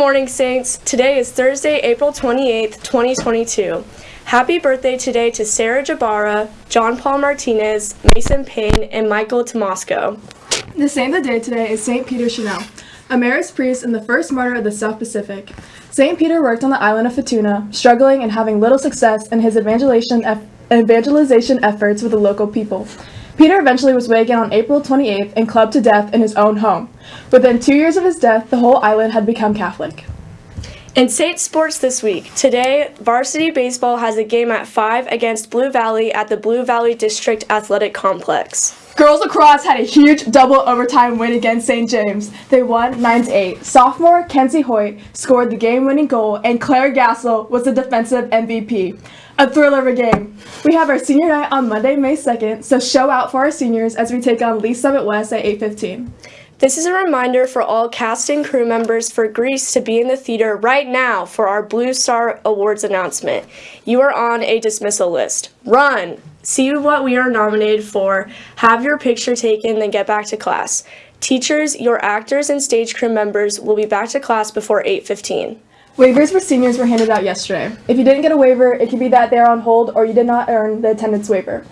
morning, Saints. Today is Thursday, April 28th, 2022. Happy birthday today to Sarah Jabara, John Paul Martinez, Mason Payne, and Michael Tomasco. The saint of the day today is St. Peter Chanel, a Marist priest and the first martyr of the South Pacific. St. Peter worked on the island of Futuna, struggling and having little success in his evangelization, evangelization efforts with the local people. Peter eventually was wakened on April 28th and clubbed to death in his own home. Within two years of his death, the whole island had become Catholic. In Saint Sports this week, today, varsity baseball has a game at 5 against Blue Valley at the Blue Valley District Athletic Complex. Girls lacrosse had a huge double overtime win against St. James. They won 9 8. Sophomore Kenzie Hoyt scored the game winning goal, and Claire Gassel was the defensive MVP. A thriller of a game. We have our senior night on Monday, May 2nd, so show out for our seniors as we take on Lee Summit West at 8:15. This is a reminder for all cast and crew members for Grease to be in the theater right now for our Blue Star Awards announcement. You are on a dismissal list. Run! See what we are nominated for, have your picture taken, then get back to class. Teachers, your actors, and stage crew members will be back to class before 8:15. Waivers for seniors were handed out yesterday. If you didn't get a waiver, it could be that they're on hold or you did not earn the attendance waiver.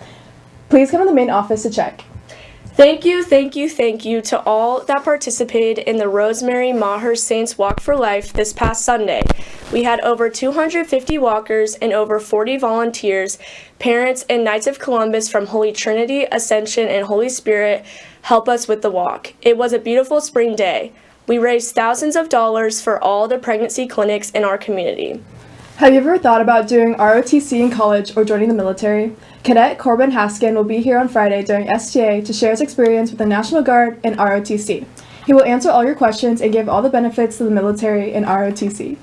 Please come to the main office to check. Thank you, thank you, thank you to all that participated in the Rosemary Maher Saints Walk for Life this past Sunday. We had over 250 walkers and over 40 volunteers, parents, and Knights of Columbus from Holy Trinity, Ascension, and Holy Spirit help us with the walk. It was a beautiful spring day. We raised thousands of dollars for all the pregnancy clinics in our community. Have you ever thought about doing ROTC in college or joining the military? Cadet Corbin Haskin will be here on Friday during STA to share his experience with the National Guard and ROTC. He will answer all your questions and give all the benefits to the military and ROTC.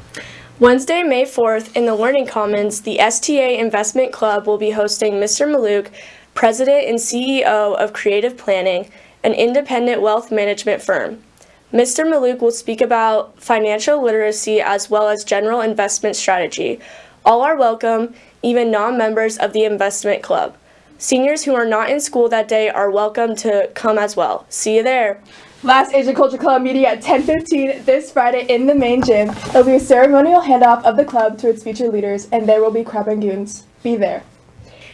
Wednesday, May 4th, in the Learning Commons, the STA Investment Club will be hosting Mr. Mallouk, President and CEO of Creative Planning, an independent wealth management firm. Mr. Mallouk will speak about financial literacy as well as general investment strategy. All are welcome, even non-members of the investment club. Seniors who are not in school that day are welcome to come as well. See you there. Last Asian Culture Club meeting at 10:15 this Friday in the main gym. There will be a ceremonial handoff of the club to its future leaders, and there will be crab rangoons. Be there.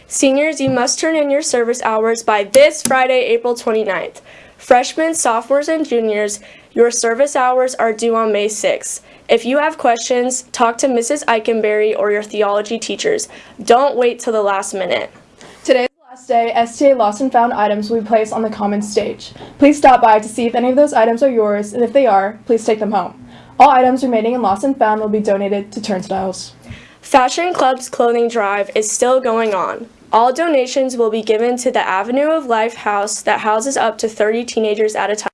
Seniors, you must turn in your service hours by this Friday, April 29th. Freshmen, sophomores, and juniors, your service hours are due on May 6th. If you have questions, talk to Mrs. Eikenberry or your theology teachers. Don't wait till the last minute. Today is the last day STA Lost and Found items will be placed on the common stage. Please stop by to see if any of those items are yours, and if they are, please take them home. All items remaining in Lost and Found will be donated to Turnstiles. Fashion Club's clothing drive is still going on. All donations will be given to the Avenue of Life house that houses up to 30 teenagers at a time.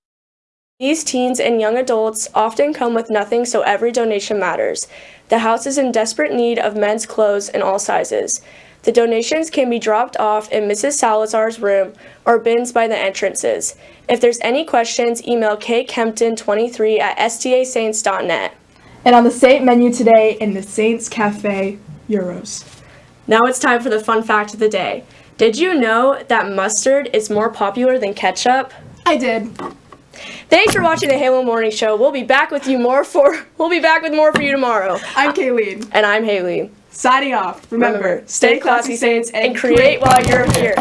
These teens and young adults often come with nothing, so every donation matters. The house is in desperate need of men's clothes in all sizes. The donations can be dropped off in Mrs. Salazar's room or bins by the entrances. If there's any questions, email kkempton23 at stasaints.net. And on the Saint menu today in the Saints Cafe, Euros. Now it's time for the fun fact of the day. Did you know that mustard is more popular than ketchup? I did. Thanks for watching the Halo Morning Show. We'll be back with you more for we'll be back with more for you tomorrow. I'm Kayleen. And I'm Haley. Signing off. Remember, Remember, stay classy, Saints, and create while you're here.